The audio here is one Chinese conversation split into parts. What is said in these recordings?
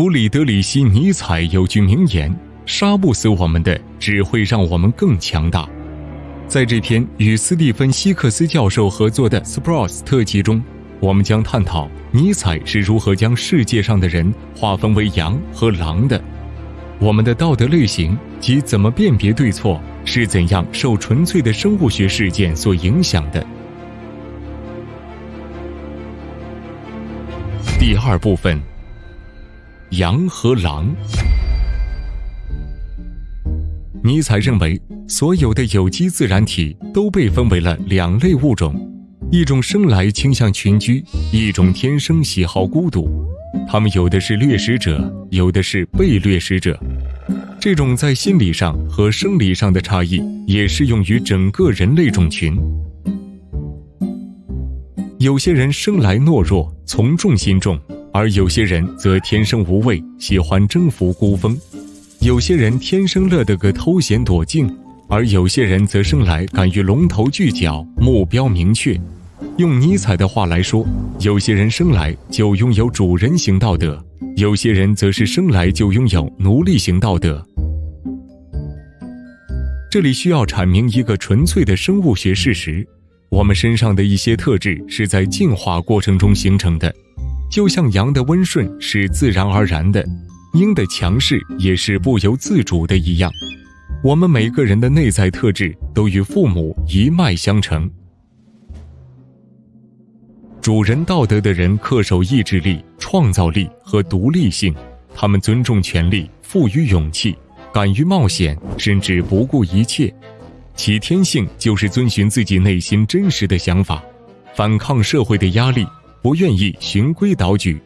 弗里德里希·尼采有句名言：“杀不死我们的，只会让我们更强大。”在这篇与斯蒂芬·希克斯教授合作的《Sprouts》特辑中，我们将探讨尼采是如何将世界上的人划分为羊和狼的。我们的道德类型及怎么辨别对错，是怎样受纯粹的生物学事件所影响的。第二部分：羊和狼。尼采认为，所有的有机自然体都被分为了两类物种：一种生来倾向群居，一种天生喜好孤独。他们有的是掠食者，有的是被掠食者。这种在心理上和生理上的差异也适用于整个人类种群。有些人生来懦弱，从众心重；而有些人则天生无畏，喜欢征服孤峰。有些人天生乐得个偷闲躲静，而有些人则生来敢于龙头聚角，目标明确。用尼采的话来说，有些人生来就拥有主人型道德，有些人则是生来就拥有奴隶型道德。这里需要阐明一个纯粹的生物学事实：我们身上的一些特质是在进化过程中形成的，就像羊的温顺是自然而然的，鹰的强势也是不由自主的一样。我们每个人的内在特质都与父母一脉相承。主人道德的人恪守意志力、创造力和独立性，他们尊重权力，赋予勇气，敢于冒险，甚至不顾一切。其天性就是遵循自己内心真实的想法，反抗社会的压力，不愿意循规蹈矩。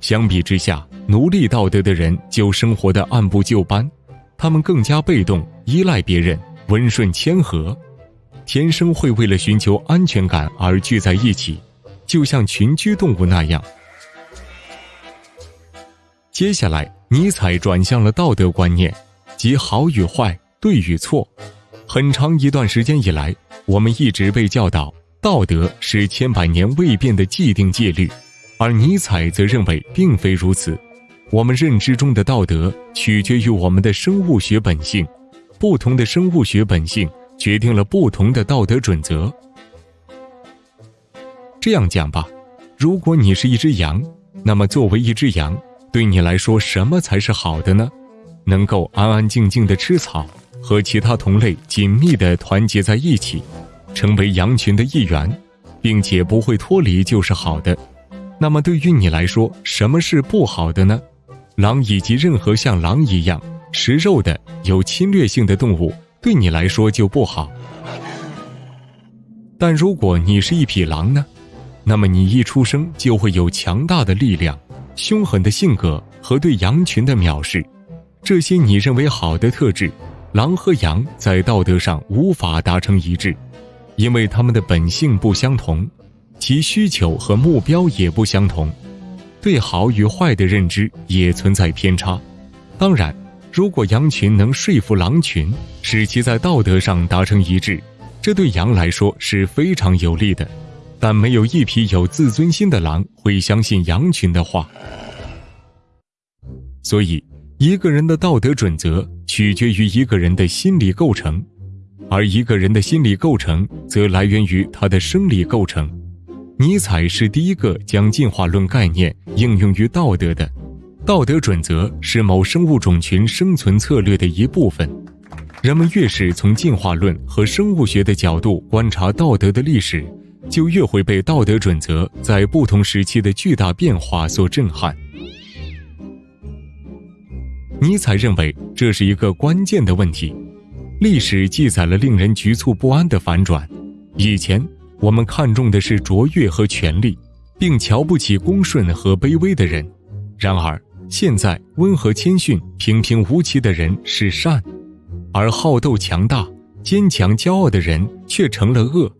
相比之下，奴隶道德的人就生活的按部就班，他们更加被动，依赖别人，温顺谦和。天生会为了寻求安全感而聚在一起，就像群居动物那样。接下来，尼采转向了道德观念，即好与坏、对与错。很长一段时间以来，我们一直被教导道德是千百年未变的既定戒律，而尼采则认为并非如此。我们认知中的道德取决于我们的生物学本性，不同的生物学本性。决定了不同的道德准则。这样讲吧，如果你是一只羊，那么作为一只羊，对你来说什么才是好的呢？能够安安静静的吃草，和其他同类紧密的团结在一起，成为羊群的一员，并且不会脱离就是好的。那么对于你来说，什么是不好的呢？狼以及任何像狼一样食肉的有侵略性的动物。对你来说就不好，但如果你是一匹狼呢？那么你一出生就会有强大的力量、凶狠的性格和对羊群的藐视。这些你认为好的特质，狼和羊在道德上无法达成一致，因为它们的本性不相同，其需求和目标也不相同，对好与坏的认知也存在偏差。当然。如果羊群能说服狼群，使其在道德上达成一致，这对羊来说是非常有利的。但没有一匹有自尊心的狼会相信羊群的话。所以，一个人的道德准则取决于一个人的心理构成，而一个人的心理构成则来源于他的生理构成。尼采是第一个将进化论概念应用于道德的。道德准则是某生物种群生存策略的一部分。人们越是从进化论和生物学的角度观察道德的历史，就越会被道德准则在不同时期的巨大变化所震撼。尼采认为这是一个关键的问题。历史记载了令人局促不安的反转。以前我们看重的是卓越和权力，并瞧不起恭顺和卑微的人。然而，现在温和谦逊、平平无奇的人是善，而好斗强大、坚强骄傲的人却成了恶。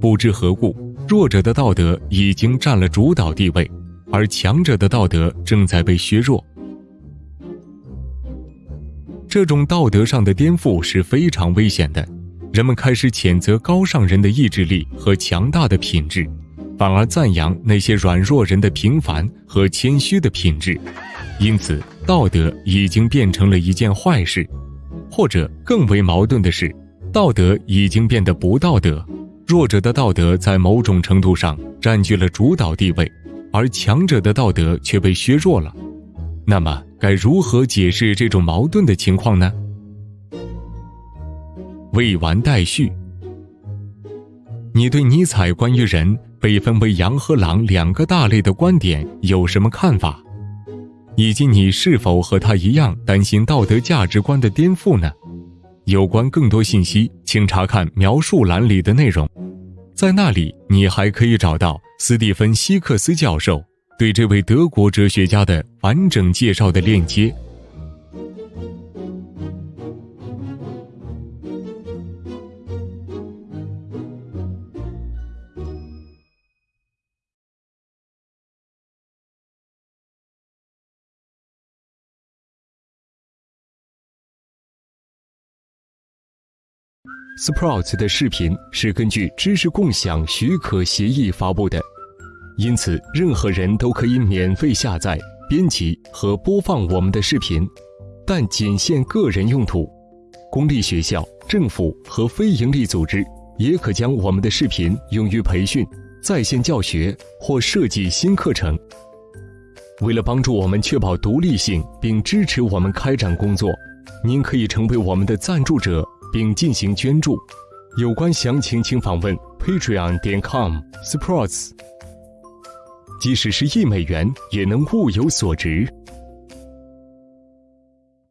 不知何故，弱者的道德已经占了主导地位，而强者的道德正在被削弱。这种道德上的颠覆是非常危险的。人们开始谴责高尚人的意志力和强大的品质，反而赞扬那些软弱人的平凡和谦虚的品质，因此道德已经变成了一件坏事，或者更为矛盾的是，道德已经变得不道德，弱者的道德在某种程度上占据了主导地位，而强者的道德却被削弱了。那么，该如何解释这种矛盾的情况呢？未完待续。你对尼采关于人被分为羊和狼两个大类的观点有什么看法？以及你是否和他一样担心道德价值观的颠覆呢？有关更多信息，请查看描述栏里的内容，在那里你还可以找到斯蒂芬·希克斯教授对这位德国哲学家的完整介绍的链接。Sprouts 的视频是根据知识共享许可协议发布的，因此任何人都可以免费下载、编辑和播放我们的视频，但仅限个人用途。公立学校、政府和非营利组织也可将我们的视频用于培训、在线教学或设计新课程。为了帮助我们确保独立性并支持我们开展工作，您可以成为我们的赞助者。并进行捐助，有关详情请访问 patreon 点 com sports。即使是一美元，也能物有所值。